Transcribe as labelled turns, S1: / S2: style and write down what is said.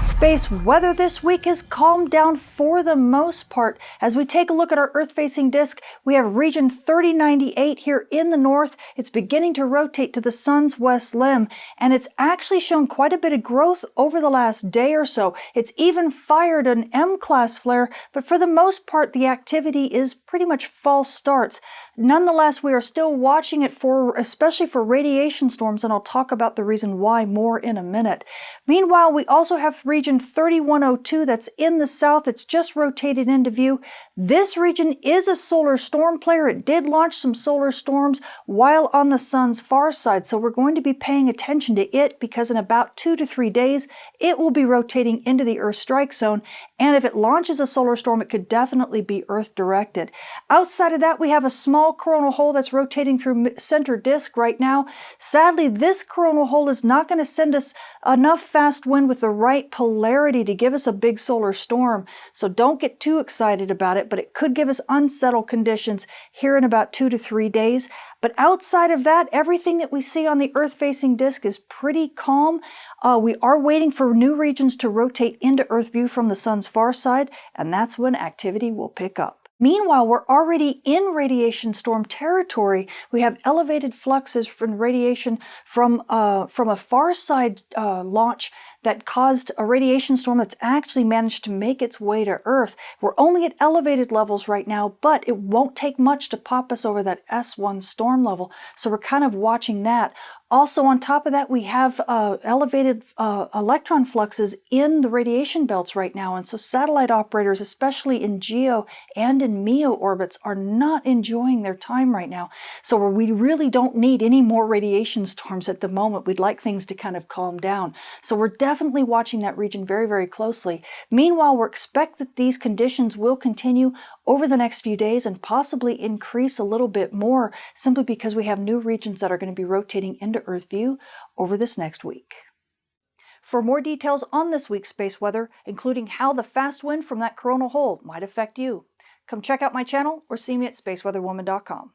S1: Space weather this week has calmed down for the most part. As we take a look at our Earth-facing disk, we have region 3098 here in the north. It's beginning to rotate to the sun's west limb, and it's actually shown quite a bit of growth over the last day or so. It's even fired an M-class flare, but for the most part, the activity is pretty much false starts. Nonetheless, we are still watching it for, especially for radiation storms, and I'll talk about the reason why more in a minute. Meanwhile, we also have region 3102 that's in the south. It's just rotated into view. This region is a solar storm player. It did launch some solar storms while on the sun's far side. So we're going to be paying attention to it because in about two to three days, it will be rotating into the Earth strike zone. And if it launches a solar storm, it could definitely be Earth directed. Outside of that, we have a small coronal hole that's rotating through center disk right now. Sadly, this coronal hole is not going to send us enough fast wind with the right polarity to give us a big solar storm. So don't get too excited about it, but it could give us unsettled conditions here in about two to three days. But outside of that, everything that we see on the Earth-facing disk is pretty calm. Uh, we are waiting for new regions to rotate into Earth view from the sun's far side, and that's when activity will pick up. Meanwhile, we're already in radiation storm territory. We have elevated fluxes from radiation from, uh, from a far side uh, launch that caused a radiation storm that's actually managed to make its way to Earth. We're only at elevated levels right now, but it won't take much to pop us over that S1 storm level. So we're kind of watching that. Also, on top of that, we have uh, elevated uh, electron fluxes in the radiation belts right now. And so satellite operators, especially in GEO and in MEO orbits, are not enjoying their time right now. So we really don't need any more radiation storms at the moment. We'd like things to kind of calm down. So we're definitely watching that region very, very closely. Meanwhile, we expect that these conditions will continue over the next few days and possibly increase a little bit more simply because we have new regions that are going to be rotating into to Earth view over this next week. For more details on this week's space weather, including how the fast wind from that coronal hole might affect you, come check out my channel or see me at spaceweatherwoman.com.